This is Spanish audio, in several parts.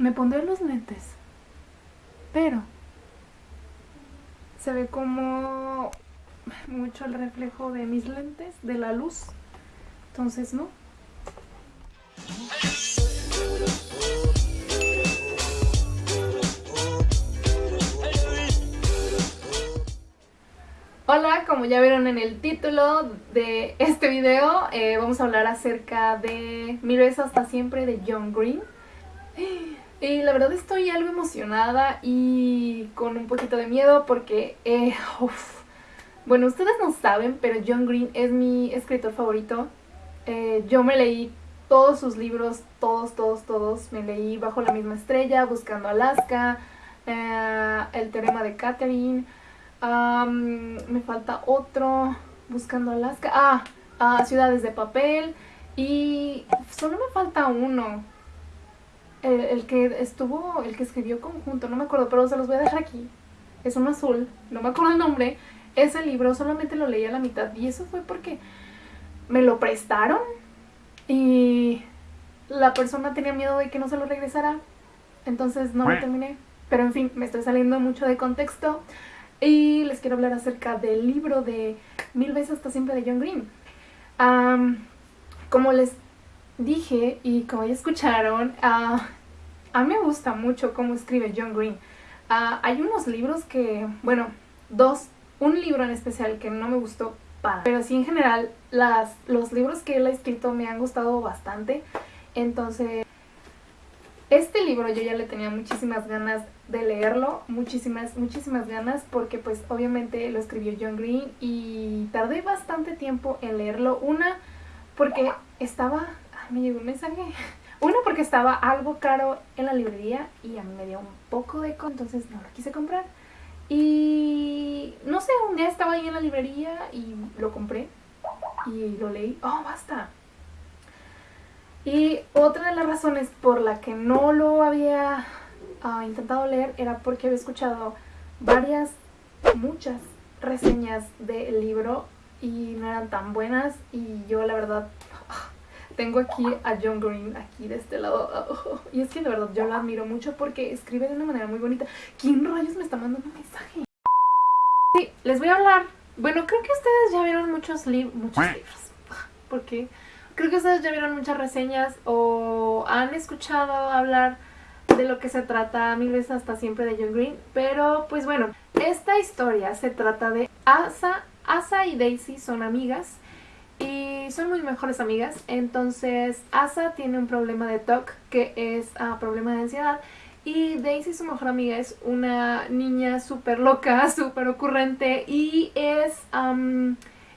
Me pondré los lentes. Pero se ve como mucho el reflejo de mis lentes, de la luz. Entonces, ¿no? Hola, como ya vieron en el título de este video, eh, vamos a hablar acerca de Miro hasta siempre de John Green. Y la verdad estoy algo emocionada y con un poquito de miedo porque, eh, bueno, ustedes no saben, pero John Green es mi escritor favorito. Eh, yo me leí todos sus libros, todos, todos, todos. Me leí Bajo la misma estrella, Buscando Alaska, eh, El teorema de Catherine. me falta otro, Buscando Alaska. Ah, ah, Ciudades de papel. Y solo me falta uno el, que estuvo, el que escribió conjunto, no me acuerdo, pero se los voy a dejar aquí. Es un azul, no me acuerdo el nombre. Ese libro solamente lo leí a la mitad y eso fue porque me lo prestaron y la persona tenía miedo de que no se lo regresara, entonces no lo terminé. Pero en fin, me estoy saliendo mucho de contexto y les quiero hablar acerca del libro de Mil veces hasta siempre de John Green. como les dije y como ya escucharon, ah, a mí me gusta mucho cómo escribe John Green. Hay unos libros que, bueno, dos, un libro en especial que no me gustó para, pero sí en general las, los libros que él ha escrito me han gustado bastante. Entonces, este libro yo ya le tenía muchísimas ganas de leerlo, muchísimas, muchísimas ganas, porque pues obviamente lo escribió John Green y tardé bastante tiempo en leerlo. Una, porque estaba me llegó un mensaje. Uno, porque estaba algo caro en la librería y a mí me dio un poco de con, entonces no lo quise comprar. Y no sé, un día estaba ahí en la librería y lo compré y lo leí. ¡Oh, basta! Y otra de las razones por la que no lo había ah, intentado leer era porque había escuchado varias, muchas reseñas del libro y no eran tan buenas y yo la verdad tengo aquí a John Green, aquí de este lado. y es que de verdad yo la admiro mucho porque escribe de una manera muy bonita. ¿Quién rayos me está mandando un mensaje? Sí, les voy a hablar. Bueno, creo que ustedes ya vieron muchos, muchos libros. Porque creo que ustedes ya vieron muchas reseñas o han escuchado hablar de lo que se trata mil veces hasta siempre de John Green. Pero pues bueno, esta historia se trata de Asa. Asa y Daisy son amigas y son muy mejores amigas. Entonces Asa tiene un problema de TOC que es uh, problema de ansiedad y Daisy, su mejor amiga, es una niña súper loca, súper ocurrente y es...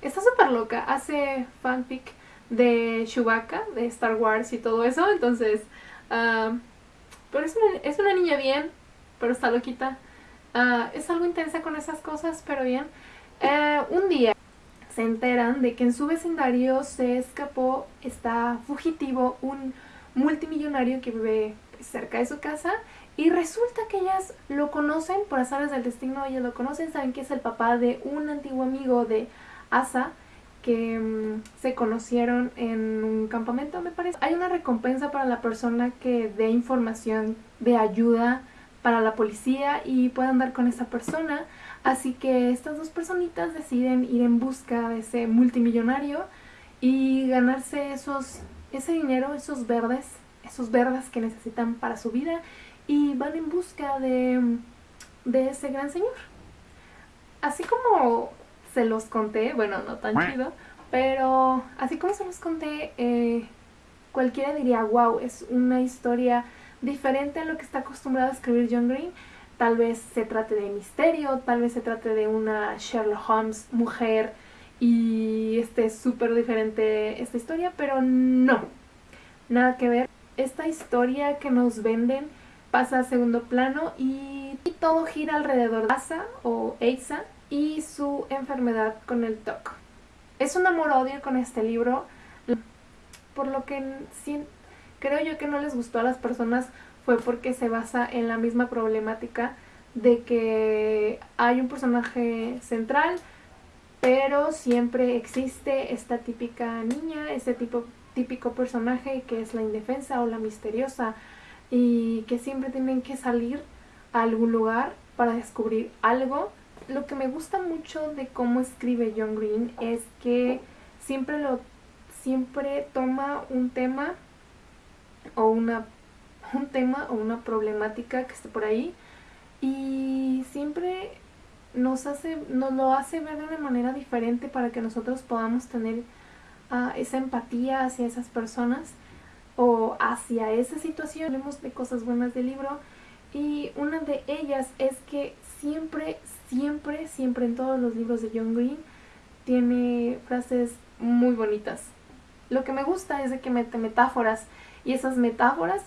está súper loca, hace fanfic de Chewbacca, de Star Wars y todo eso, entonces... pero es una, es una, niña bien, pero está loquita. Ah, es algo intensa con esas cosas, pero bien. Eh, un día se enteran de que en su vecindario se escapó, está fugitivo, un multimillonario que vive cerca de su casa y resulta que ellas lo conocen, por azares del destino ellas lo conocen, saben que es el papá de un antiguo amigo de Asa que mm, se conocieron en un campamento me parece. Hay una recompensa para la persona que dé información de ayuda para la policía y pueda andar con esa persona. Así que estas dos personitas deciden ir en busca de ese multimillonario y ganarse esos, ese dinero, esos verdes, esos verdes que necesitan para su vida y van en busca de, de ese gran señor. Así como se los conté, bueno, no tan chido, pero así como se los conté, eh, cualquiera diría, wow, es una historia diferente a lo que está acostumbrado a escribir John Green Tal vez se trate de misterio, tal vez se trate de una Sherlock Holmes mujer y esté súper diferente esta historia, pero no, nada que ver. Esta historia que nos venden pasa a segundo plano y, todo gira alrededor de Asa o Asa y su enfermedad con el TOC. Es un amor-odio con este libro, por lo que creo yo que no les gustó a las personas fue porque se basa en la misma problemática de que hay un personaje central, pero siempre existe esta típica niña, este tipo, típico personaje que es la indefensa o la misteriosa, y que siempre tienen que salir a algún lugar para descubrir algo. Lo que me gusta mucho de cómo escribe John Green es que siempre lo siempre toma un tema o una un tema o una problemática que esté por ahí y siempre nos hace nos lo hace ver de una manera diferente para que nosotros podamos tener ah, esa empatía hacia esas personas o hacia esa situación. Hablemos de cosas buenas del libro y una de ellas es que siempre, siempre, siempre en todos los libros de John Green tiene frases muy bonitas. Lo que me gusta es de que mete metáforas y esas metáforas,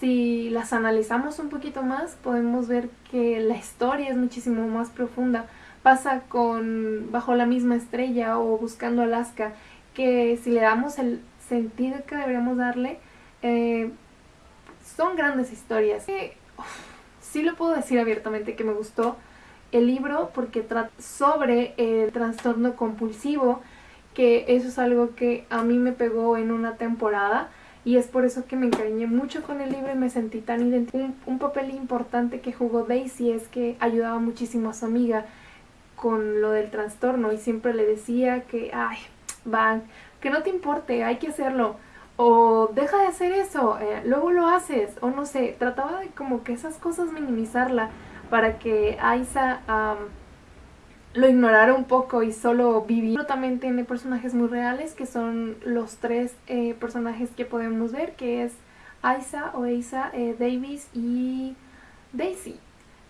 si las analizamos un poquito más, podemos ver que la historia es muchísimo más profunda. Pasa con Bajo la misma estrella o Buscando Alaska, que si le damos el sentido que deberíamos darle, eh, son grandes historias. sí lo puedo decir abiertamente que me gustó el libro porque trata sobre el trastorno compulsivo, que eso es algo que a mí me pegó en una temporada y es por eso que me encariñé mucho con el libro y me sentí tan identificada. Un, un, papel importante que jugó Daisy es que ayudaba muchísimo a su amiga con lo del trastorno y siempre le decía que, ay, van, que no te importe, hay que hacerlo o deja de hacer eso, eh, luego lo haces, o no sé, trataba de como que esas cosas minimizarla para que Aisa lo ignorara un poco y solo viviera. También tiene personajes muy reales que son los tres eh, personajes que podemos ver, que es Aisa o Aisa, eh, Davis y Daisy.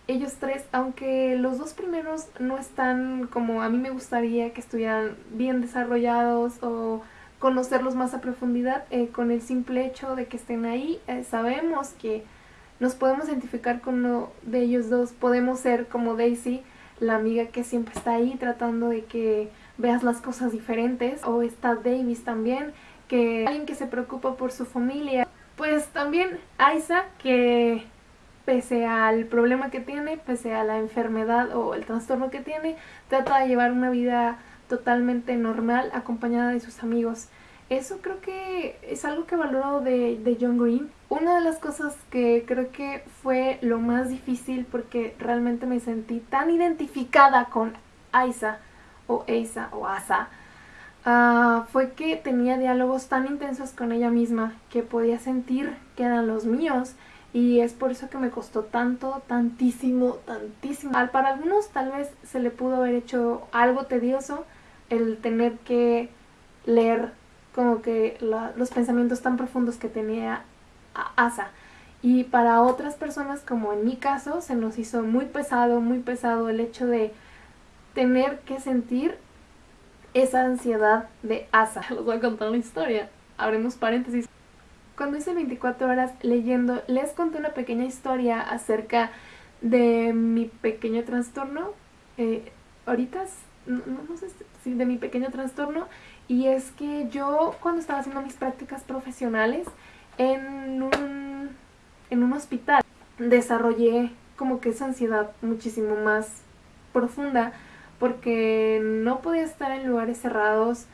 Ellos tres, aunque los dos primeros no están como a mí me gustaría que estuvieran bien desarrollados o conocerlos más a profundidad eh, con el simple hecho de que estén ahí. Eh, sabemos que nos podemos identificar con uno de ellos dos. Podemos ser como Daisy, la amiga que siempre está ahí tratando de que veas las cosas diferentes. O está Davis también, que alguien que se preocupa por su familia. Pues también Aisa, que pese al problema que tiene, pese a la enfermedad o el trastorno que tiene, trata de llevar una vida totalmente normal acompañada de sus amigos. Eso creo que es algo que valoro de, de, John Green. Una de las cosas que creo que fue lo más difícil porque realmente me sentí tan identificada con Aisa o Asa o Asa uh, fue que tenía diálogos tan intensos con ella misma que podía sentir que eran los míos y es por eso que me costó tanto, tantísimo, tantísimo. Para algunos tal vez se le pudo haber hecho algo tedioso, el tener que leer como que los pensamientos tan profundos que tenía Asa. Y para otras personas, como en mi caso, se nos hizo muy pesado, muy pesado el hecho de tener que sentir esa ansiedad de Asa. Les voy a contar una historia. Abrimos paréntesis. Cuando hice 24 horas leyendo, les conté una pequeña historia acerca de mi pequeño trastorno. Eh, ahorita, no, no sé de mi pequeño trastorno y es que yo cuando estaba haciendo mis prácticas profesionales en un, en un hospital desarrollé como que esa ansiedad muchísimo más profunda porque no podía estar en lugares cerrados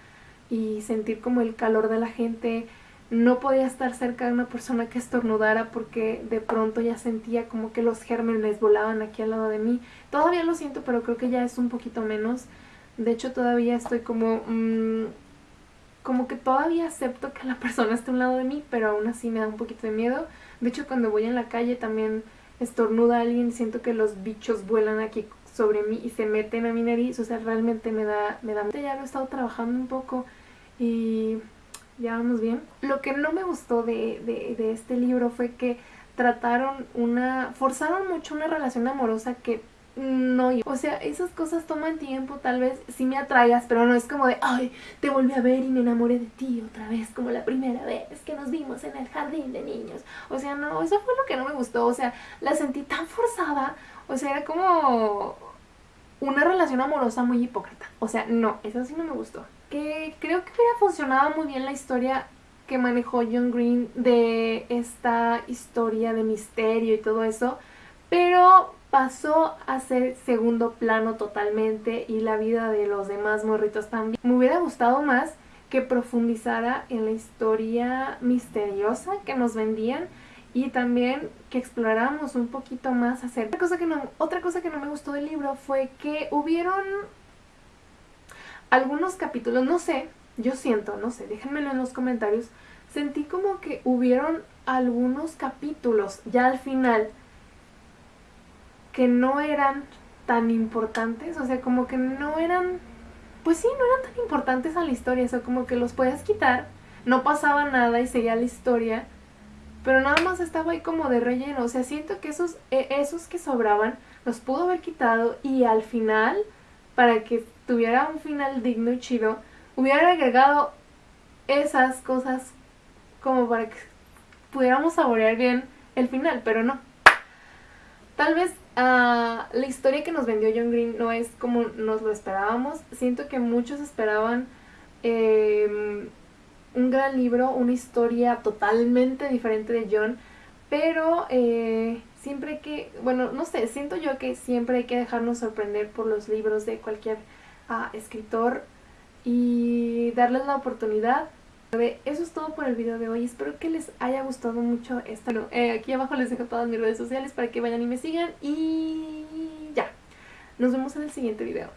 y sentir como el calor de la gente, no podía estar cerca de una persona que estornudara porque de pronto ya sentía como que los gérmenes volaban aquí al lado de mí. Todavía lo siento, pero creo que ya es un poquito menos. De hecho, todavía estoy como... Mmm, como que todavía acepto que la persona esté a un lado de mí, pero aún así me da un poquito de miedo. De hecho, cuando voy en la calle también estornuda a alguien, siento que los bichos vuelan aquí sobre mí y se meten a mi nariz, o sea, realmente me da... Me da... Ya lo he estado trabajando un poco y ya vamos bien. Lo que no me gustó de, de, de este libro fue que trataron una... forzaron mucho una relación amorosa que no, o sea, esas cosas toman tiempo, tal vez sí me atraigas, pero no es como de, ay, te volví a ver y me enamoré de ti otra vez, como la primera vez que nos vimos en el jardín de niños. O sea, no, eso fue lo que no me gustó, o sea, la sentí tan forzada, o sea, era como una relación amorosa muy hipócrita. O sea, no, eso sí no me gustó. Que creo que hubiera funcionado muy bien la historia que manejó John Green de esta historia de misterio y todo eso, pero pasó a ser segundo plano totalmente y la vida de los demás morritos también. Me hubiera gustado más que profundizara en la historia misteriosa que nos vendían y también que exploráramos un poquito más acerca. Otra cosa que no, otra cosa que no me gustó del libro fue que hubieron algunos capítulos, no sé, yo siento, no sé, déjenmelo en los comentarios, sentí como que hubieron algunos capítulos ya al final que no eran tan importantes, o sea, como que no eran, pues sí, no eran tan importantes a la historia, o sea, como que los puedes quitar, no pasaba nada y seguía la historia, pero nada más estaba ahí como de relleno, o sea, siento que esos, e, esos que sobraban los pudo haber quitado y al final, para que tuviera un final digno y chido, hubiera agregado esas cosas como para que pudiéramos saborear bien el final, pero no. Tal vez Ah, la historia que nos vendió John Green no es como nos lo esperábamos. Siento que muchos esperaban em, un gran libro, una historia totalmente diferente de John, pero eh, siempre hay que, bueno, no sé, siento yo que siempre hay que dejarnos sorprender por los libros de cualquier ah, escritor y darles la oportunidad eso es todo por el video de hoy. Espero que les haya gustado mucho esta. Eh, aquí abajo les dejo todas mis redes sociales para que vayan y me sigan. Y ya. Nos vemos en el siguiente video.